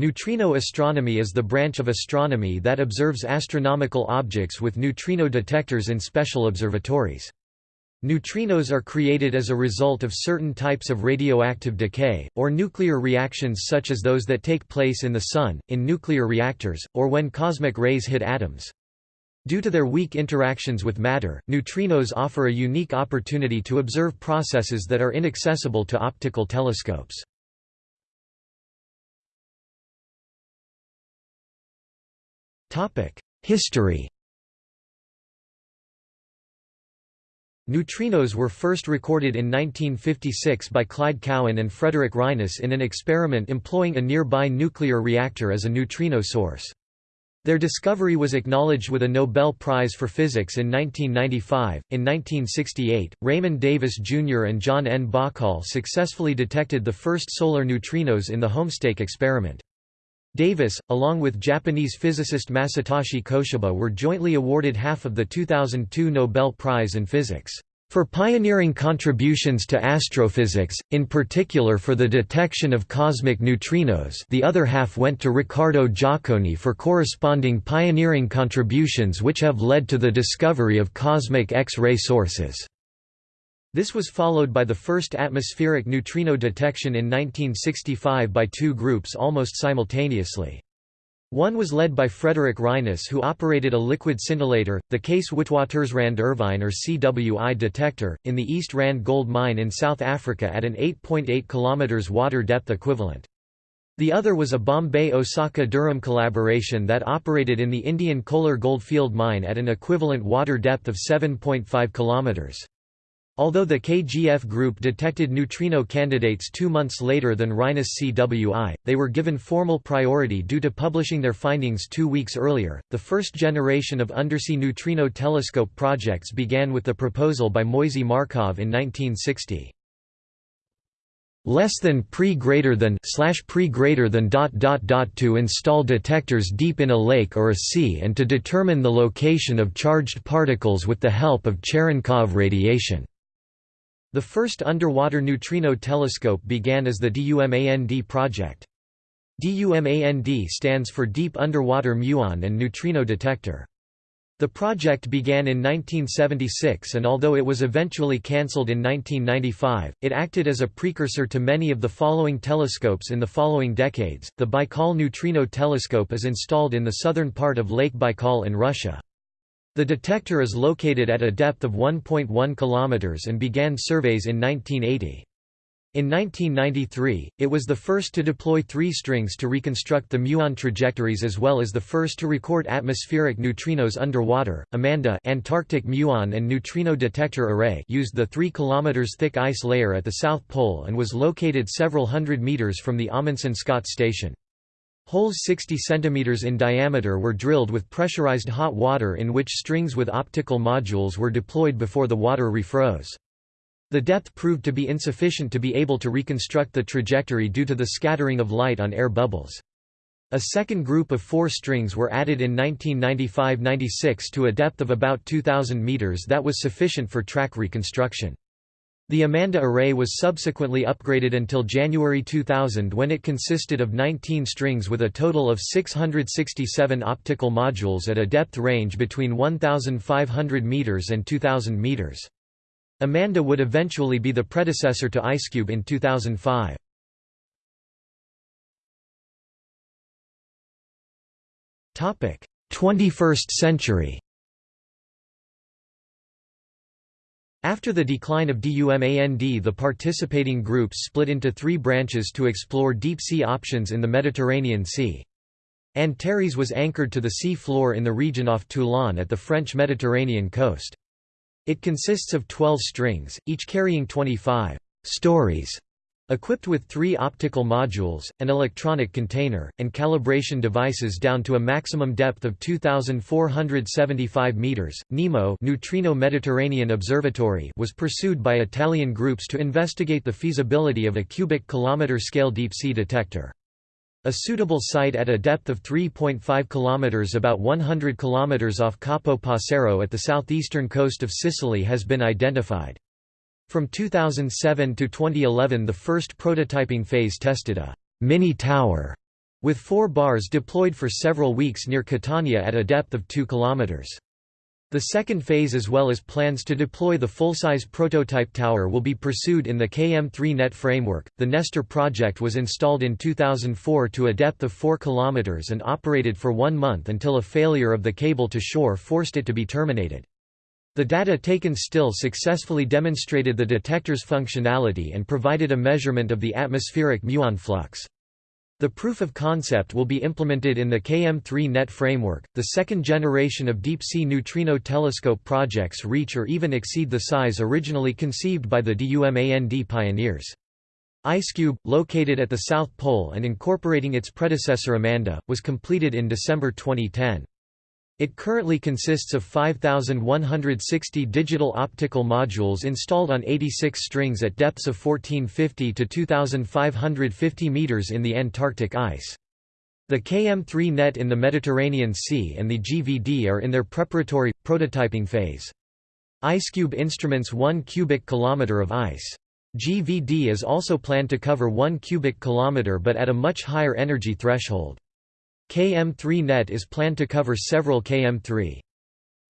Neutrino astronomy is the branch of astronomy that observes astronomical objects with neutrino detectors in special observatories. Neutrinos are created as a result of certain types of radioactive decay, or nuclear reactions such as those that take place in the Sun, in nuclear reactors, or when cosmic rays hit atoms. Due to their weak interactions with matter, neutrinos offer a unique opportunity to observe processes that are inaccessible to optical telescopes. History Neutrinos were first recorded in 1956 by Clyde Cowan and Frederick Reines in an experiment employing a nearby nuclear reactor as a neutrino source. Their discovery was acknowledged with a Nobel Prize for Physics in 1995. In 1968, Raymond Davis Jr. and John N. Bahcall successfully detected the first solar neutrinos in the Homestake experiment. Davis, along with Japanese physicist Masatoshi Koshiba were jointly awarded half of the 2002 Nobel Prize in Physics for pioneering contributions to astrophysics, in particular for the detection of cosmic neutrinos the other half went to Riccardo Giacconi for corresponding pioneering contributions which have led to the discovery of cosmic X-ray sources. This was followed by the first atmospheric neutrino detection in 1965 by two groups almost simultaneously. One was led by Frederick Reines who operated a liquid scintillator, the Case Witwatersrand Irvine or CWI detector, in the East Rand gold mine in South Africa at an 8.8 km water depth equivalent. The other was a Bombay-Osaka-Durham collaboration that operated in the Indian Kolar goldfield mine at an equivalent water depth of 7.5 km. Although the KGF group detected neutrino candidates two months later than Reines CWI, they were given formal priority due to publishing their findings two weeks earlier. The first generation of undersea neutrino telescope projects began with the proposal by Moisey Markov in 1960 less than pre greater than slash pre greater than dot dot dot to install detectors deep in a lake or a sea and to determine the location of charged particles with the help of Cherenkov radiation. The first underwater neutrino telescope began as the DUMAND project. DUMAND stands for Deep Underwater Muon and Neutrino Detector. The project began in 1976 and although it was eventually cancelled in 1995, it acted as a precursor to many of the following telescopes in the following decades. The Baikal Neutrino Telescope is installed in the southern part of Lake Baikal in Russia. The detector is located at a depth of 1.1 km and began surveys in 1980. In 1993, it was the first to deploy three strings to reconstruct the muon trajectories as well as the first to record atmospheric neutrinos underwater. Amanda Antarctic muon and neutrino detector array used the 3 km thick ice layer at the South Pole and was located several hundred meters from the Amundsen Scott station. Holes 60 cm in diameter were drilled with pressurized hot water in which strings with optical modules were deployed before the water refroze. The depth proved to be insufficient to be able to reconstruct the trajectory due to the scattering of light on air bubbles. A second group of four strings were added in 1995–96 to a depth of about 2,000 meters that was sufficient for track reconstruction. The Amanda array was subsequently upgraded until January 2000 when it consisted of 19 strings with a total of 667 optical modules at a depth range between 1,500 meters and 2,000 meters. Amanda would eventually be the predecessor to IceCube in 2005. Topic: 21st century. After the decline of DUMAND the participating groups split into three branches to explore deep-sea options in the Mediterranean Sea. Antares was anchored to the sea floor in the region off Toulon at the French Mediterranean coast. It consists of 12 strings, each carrying 25 stories Equipped with three optical modules, an electronic container, and calibration devices down to a maximum depth of 2,475 meters, NEMO Neutrino Mediterranean Observatory was pursued by Italian groups to investigate the feasibility of a cubic kilometer scale deep-sea detector. A suitable site at a depth of 3.5 km about 100 km off Capo Passero at the southeastern coast of Sicily has been identified. From 2007 to 2011 the first prototyping phase tested a «mini tower» with four bars deployed for several weeks near Catania at a depth of 2 kilometers. The second phase as well as plans to deploy the full-size prototype tower will be pursued in the KM3NeT framework. The Nestor project was installed in 2004 to a depth of 4 km and operated for one month until a failure of the cable to shore forced it to be terminated. The data taken still successfully demonstrated the detector's functionality and provided a measurement of the atmospheric muon flux. The proof of concept will be implemented in the KM3NeT framework. The second generation of deep sea neutrino telescope projects reach or even exceed the size originally conceived by the DUMAND pioneers. IceCube, located at the South Pole and incorporating its predecessor Amanda, was completed in December 2010. It currently consists of 5,160 digital optical modules installed on 86 strings at depths of 1450 to 2,550 meters in the Antarctic ice. The KM3NeT in the Mediterranean Sea and the GVD are in their preparatory, prototyping phase. IceCube instruments 1 cubic kilometer of ice. GVD is also planned to cover 1 cubic kilometer but at a much higher energy threshold. KM3NeT is planned to cover several KM3.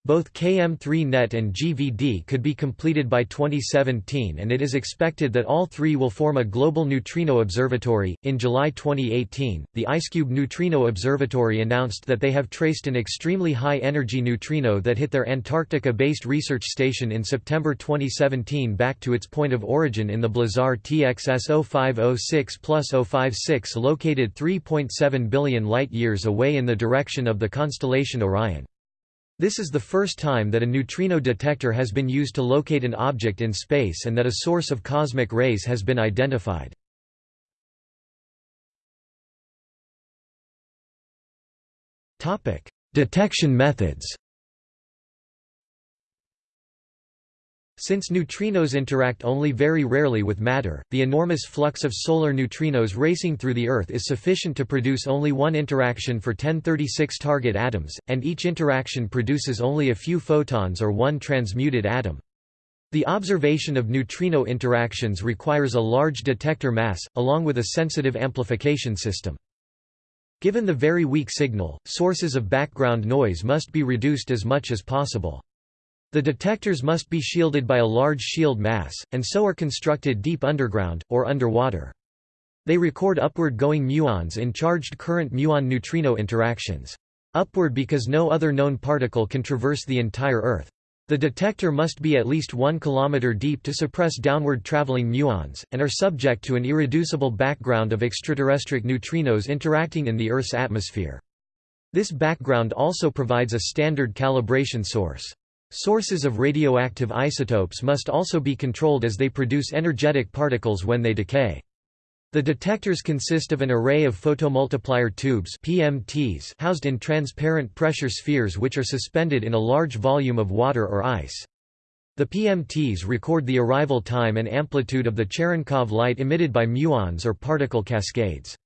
Both KM3NeT and GVD could be completed by 2017 and it is expected that all three will form a global neutrino observatory. In July 2018, the IceCube Neutrino Observatory announced that they have traced an extremely high energy neutrino that hit their Antarctica based research station in September 2017 back to its point of origin in the Blazar TXS 0506 056 located 3.7 billion light years away in the direction of the constellation Orion. This is the first time that a neutrino detector has been used to locate an object in space and that a source of cosmic rays has been identified. Detection methods Since neutrinos interact only very rarely with matter, the enormous flux of solar neutrinos racing through the Earth is sufficient to produce only one interaction for 1036 target atoms, and each interaction produces only a few photons or one transmuted atom. The observation of neutrino interactions requires a large detector mass, along with a sensitive amplification system. Given the very weak signal, sources of background noise must be reduced as much as possible. The detectors must be shielded by a large shield mass, and so are constructed deep underground, or underwater. They record upward-going muons in charged current muon-neutrino interactions. Upward because no other known particle can traverse the entire Earth. The detector must be at least 1 km deep to suppress downward traveling muons, and are subject to an irreducible background of extraterrestric neutrinos interacting in the Earth's atmosphere. This background also provides a standard calibration source. Sources of radioactive isotopes must also be controlled as they produce energetic particles when they decay. The detectors consist of an array of photomultiplier tubes PMTs housed in transparent pressure spheres which are suspended in a large volume of water or ice. The PMTs record the arrival time and amplitude of the Cherenkov light emitted by muons or particle cascades.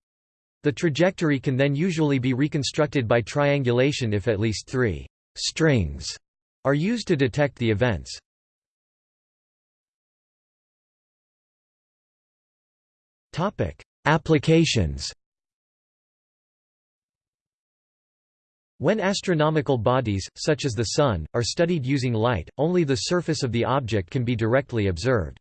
The trajectory can then usually be reconstructed by triangulation if at least three strings are used to detect the events. Topic: Applications When astronomical bodies, such as the Sun, are studied using light, only the surface of the object can be directly observed.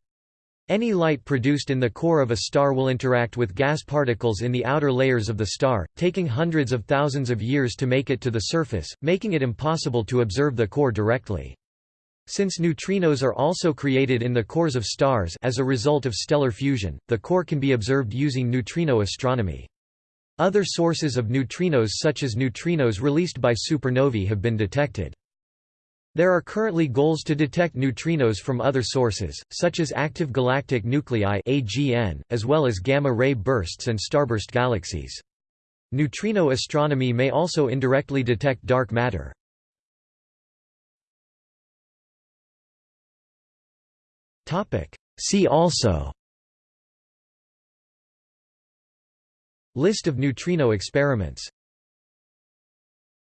Any light produced in the core of a star will interact with gas particles in the outer layers of the star, taking hundreds of thousands of years to make it to the surface, making it impossible to observe the core directly. Since neutrinos are also created in the cores of stars as a result of stellar fusion, the core can be observed using neutrino astronomy. Other sources of neutrinos such as neutrinos released by supernovae have been detected. There are currently goals to detect neutrinos from other sources, such as active galactic nuclei AGN, as well as gamma-ray bursts and starburst galaxies. Neutrino astronomy may also indirectly detect dark matter. See also List of neutrino experiments